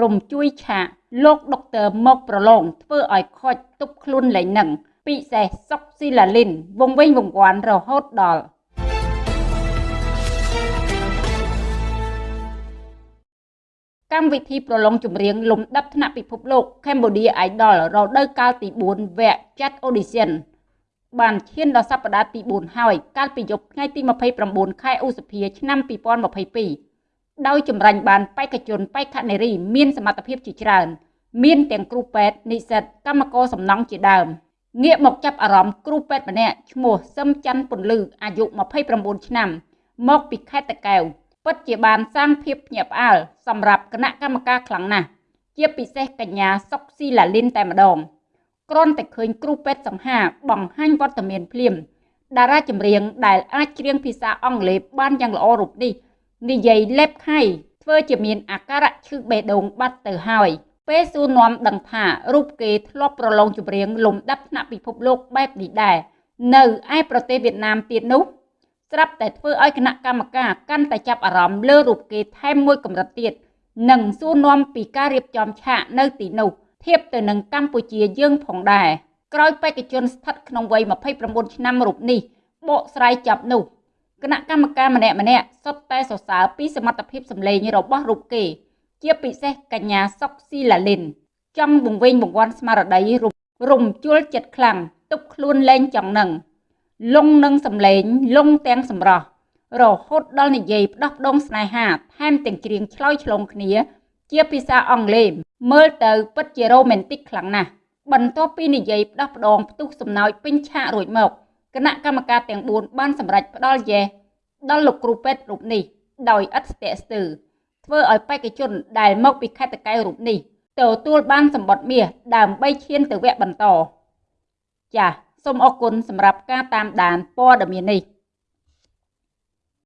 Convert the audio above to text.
រំជួយឆាកលោកដុកទ័រមកប្រឡងធ្វើឲ្យខូចទប់ខ្លួនលេងនឹងពិសេសសុកស៊ីឡាលីនវងវិញវងវាន់រហូតដល់កម្មវិធីប្រឡងចម្រៀងលំដាប់ថ្នាក់ពិភពលោក Cambodia Idol រដូវកាលទី4វគ្គចាត់ audition បានឈានដល់សប្តាហ៍ទី4ហើយកាលពីយប់ថ្ងៃទី29ខែឧសភាឆ្នាំ2022 ដោយចម្រាញ់បានបេក្ខជនបេក្ខនារីមានសមត្ថភាពជាច្រើន មានទាំងគ្រូពេទ្យនិស្សិតកម្មករសំណង់ជាដើមងាកមកចាប់អារម្មណ៍គ្រូពេទ្យម្នាក់ឈ្មោះសឹមច័ន្ទពន្លឺអាយុ29ឆ្នាំ មកពីខេត្តតាកែវពិតជាបានសាងភាពភ្ញាក់ផ្អើលសម្រាប់គណៈកម្មការខ្លាំងណាស់ជាពិសេសកញ្ញាសុកស៊ីឡាលីនតែម្ដងគ្រាន់តែឃើញគ្រូពេទ្យសង្ហាបង្ហាញវត្តមានភ្លាមតារាចម្រៀងដែលអាចច្រៀងភាសាអង់គ្លេសបានយ៉ាងល្អរូបនេះ និយាយលេបខៃធ្វើជាមានអាការៈឈឺបេះដូងបាត់ទៅហើយពេលសួរនាំដឹងថារូបគេធ្លាប់ប្រឡងចម្រៀងលំដាប់ថ្នាក់ពិភពលោកបែបនេះដែរនៅឯប្រទេសវៀតណាមទៀតនោះស្រាប់តែធ្វើឲ្យគណៈកម្មការកាន់តែចាប់អារម្មណ៍លើរូបគេថែមមួយកម្រិតទៀតនិងសួរនាំពីការរៀបចំឆាកនៅទីនោះធៀបទៅនឹងកម្ពុជាយើងផងដែរក្រោយបេក្ខជនស្ថិតក្នុងវ័យ29ឆ្នាំរូបនេះបកស្រាយចាប់នោះ គណៈកម្មការម្នាក់ម្នាក់សុទ្ធតែសរសើរពីសមត្ថភាពសម្លេងរបស់រូបគេ ជាពិសេសកញ្ញាសុកស៊ីឡាលីនចង់បង្វែងបង្វាន់ស្មារតីរំជួលចិត្តខ្លាំងទុកខ្លួនលែងចង់នឹងលងនឹងសម្លេងលងទាំងសម្រស់រហូតដល់និយាយផ្ដោះផ្ដងស្នេហាថែមទាំងច្រៀងឆ្លើយឆ្លងគ្នា ជាភាសាអង់គ្លេសមើលទៅពិតជារ៉ូមែនទិកខ្លាំងណាស់បន្ទាប់ពីនិយាយផ្ដោះផ្ដងផ្ទុះសំណោចពេញឆាករួចមក គណៈកម្មការទាំង4បានសម្រេចផ្ដល់យេដល់លោកគ្រូពេទ្យរូបនេះដោយឥតស្ទាក់ស្ទើរធ្វើឲ្យបេក្ខជនដែលមកពីខេត្តតកែវរូបនេះទទួលបានសម្បត្តិមាសដើម្បីឈានទៅវគ្គបន្តចាសសូមអរគុណសម្រាប់ការតាមដានព័ត៌មាននេះ